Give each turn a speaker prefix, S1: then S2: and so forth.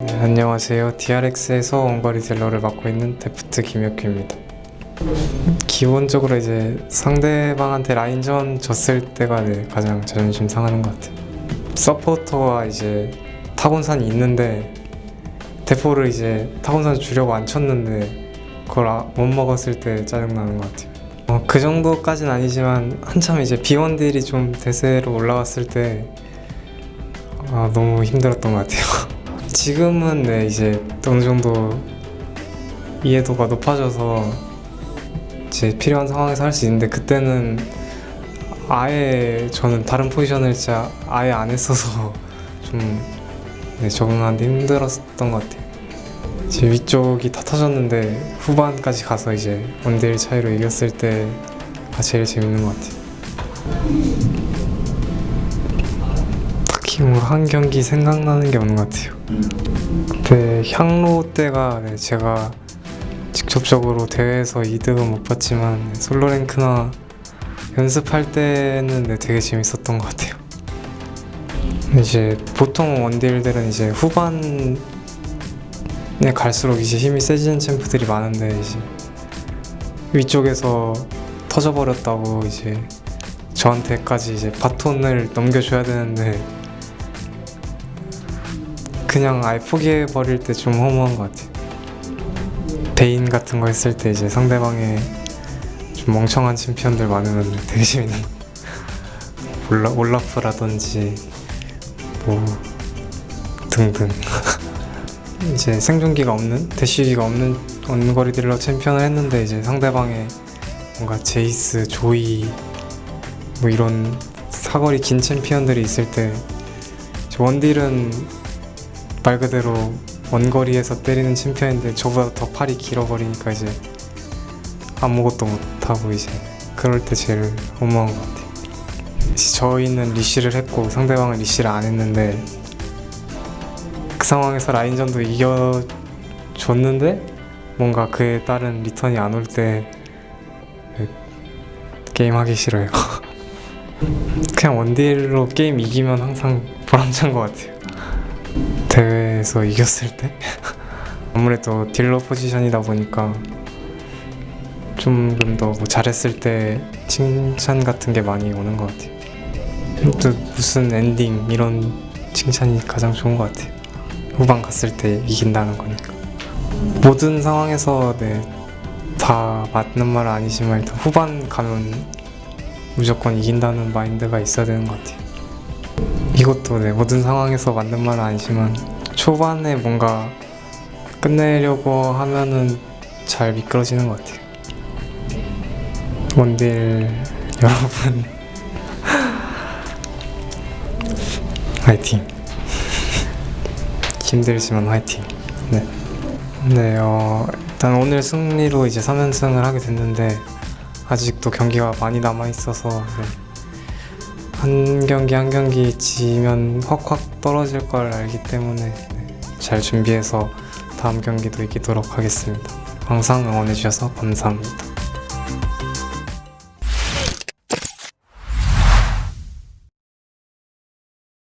S1: 네, 안녕하세요. DRX에서 원거리 딜러를 맡고 있는 Deft 김혁규입니다. 기본적으로 이제 상대방한테 라인전 졌을 때가 네, 가장 자존심 상하는 것 같아요. 서포터와 이제 타곤산이 있는데 대포를 이제 타곤산 주려고 안 쳤는데 그걸 아- 못 먹었을 때 짜증나는 것 같아요. 어, 그 정도까진 아니지만 한참 이제 비원딜이 좀 대세로 올라왔을 때 아, 너무 힘들었던 것 같아요. 지금은 네, 이제 어느 정도 이해도가 높아져서 이제 필요한 상황에서 할 수 있는데 그때는 아예 저는 다른 포지션을 진짜 아예 안 했어서 좀 네, 적응하는데 힘들었던 것 같아요. 이제 위쪽이 다 터졌는데 후반까지 가서 이제 원딜 차이로 이겼을 때가 제일 재밌는 것 같아요. 뭐한 경기 생각나는 게 없는 것 같아요. 그때 향로 때가 네, 제가 직접적으로 대회에서 이득은 못 봤지만 네, 솔로 랭크나 연습할 때는 네, 되게 재밌었던 것 같아요. 이제 보통 원딜들은 이제 후반에 갈수록 이제 힘이 세지는 챔프들이 많은데 이제 위쪽에서 터져버렸다고 이제 저한테까지 이제 바톤을 넘겨줘야 되는데 그냥 아예 포기해 버릴 때 좀 허무한 것 같아요. 베인 같은 거 했을 때 이제 상대방의 좀 멍청한 챔피언들 많으면 되게 재밌는 거. 올라 올라프라든지 뭐 등등 이제 생존기가 없는 대쉬기가 없는 원거리 딜러 챔피언을 했는데 이제 상대방의 뭔가 제이스, 조이 뭐 이런 사거리 긴 챔피언들이 있을 때 원딜은 말 그대로 원거리에서 때리는 챔피언인데 저보다 더 팔이 길어버리니까 이제 아무것도 못하고 이제 그럴 때 제일 허무한 것 같아요. 저희는 leash를 했고 상대방은 leash를 안 했는데 그 상황에서 라인전도 이겨줬는데 뭔가 그에 따른 리턴이 안 올 때 게임 하기 싫어요. 그냥 원딜로 게임 이기면 항상 보람찬 것 같아요. 대회에서 이겼을 때 아무래도 딜러 포지션이다 보니까 좀더뭐 잘했을 때 칭찬 같은 게 많이 오는 것 같아요. 또 무슨 엔딩 이런 칭찬이 가장 좋은 것 같아요. 후반 갔을 때 이긴다는 거니까. 모든 상황에서 네, 다 맞는 말은 아니지만 일단 후반 가면 무조건 이긴다는 마인드가 있어야 되는 것 같아요. 이것도 네, 모든 상황에서 맞는 말은 아니지만 초반에 뭔가 끝내려고 하면은 잘 미끄러지는 것 같아요. 원딜 여러분 화이팅. 힘들지만 화이팅. 네. 네, 어, 일단 오늘 승리로 이제 3연승을 하게 됐는데 아직도 경기가 많이 남아 있어서 네. 한 경기 한 경기 지면 확확 떨어질 걸 알기 때문에 네, 잘 준비해서 다음 경기도 이기도록 하겠습니다. 항상 응원해 주셔서 감사합니다.